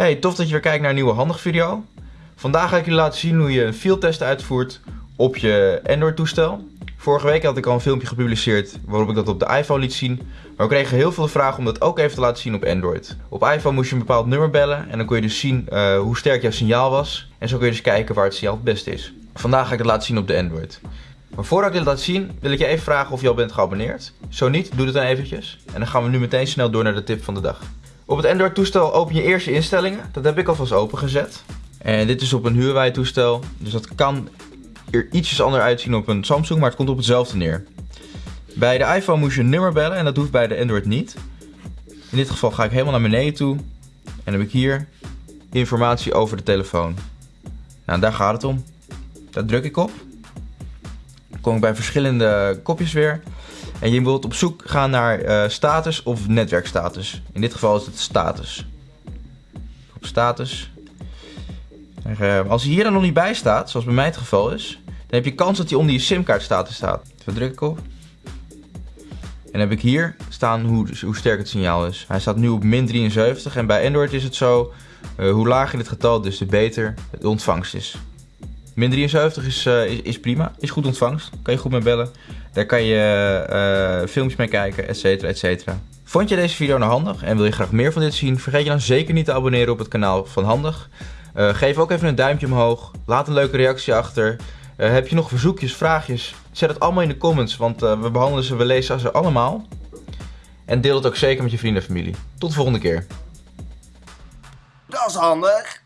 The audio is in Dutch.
Hey, tof dat je weer kijkt naar een nieuwe handig video. Vandaag ga ik jullie laten zien hoe je een fieldtest uitvoert op je Android toestel. Vorige week had ik al een filmpje gepubliceerd waarop ik dat op de iPhone liet zien. Maar we kregen heel veel vragen om dat ook even te laten zien op Android. Op iPhone moest je een bepaald nummer bellen en dan kon je dus zien uh, hoe sterk jouw signaal was. En zo kun je dus kijken waar het signaal het beste is. Vandaag ga ik het laten zien op de Android. Maar voordat ik dit laat zien, wil ik je even vragen of je al bent geabonneerd. Zo niet, doe het dan eventjes. En dan gaan we nu meteen snel door naar de tip van de dag. Op het Android toestel open je eerst instellingen. Dat heb ik alvast opengezet. En dit is op een Huawei toestel. Dus dat kan er ietsjes anders uitzien op een Samsung, maar het komt op hetzelfde neer. Bij de iPhone moest je een nummer bellen en dat hoeft bij de Android niet. In dit geval ga ik helemaal naar beneden toe. En heb ik hier informatie over de telefoon. Nou, daar gaat het om. Daar druk ik op. Kom ik bij verschillende kopjes weer. En je wilt op zoek gaan naar uh, status of netwerkstatus. In dit geval is het status. Op status. Uh, als hij hier dan nog niet bij staat, zoals bij mij het geval is, dan heb je kans dat hij onder je simkaart status staat. Daar druk ik op. En dan heb ik hier staan hoe, hoe sterk het signaal is. Hij staat nu op min 73 en bij Android is het zo, uh, hoe lager dit getal, dus de beter de ontvangst is. Min 73 is, uh, is, is, prima, is goed ontvangst, kan je goed mee bellen. Daar kan je uh, filmpjes mee kijken, et cetera, et cetera. Vond je deze video nou handig en wil je graag meer van dit zien? Vergeet je dan zeker niet te abonneren op het kanaal van Handig. Uh, geef ook even een duimpje omhoog, laat een leuke reactie achter. heb je nog verzoekjes, vraagjes? Zet het allemaal in de comments, want we behandelen ze, we lezen ze allemaal. En deel het ook zeker met je vrienden en familie. Tot de volgende keer. Dat is handig.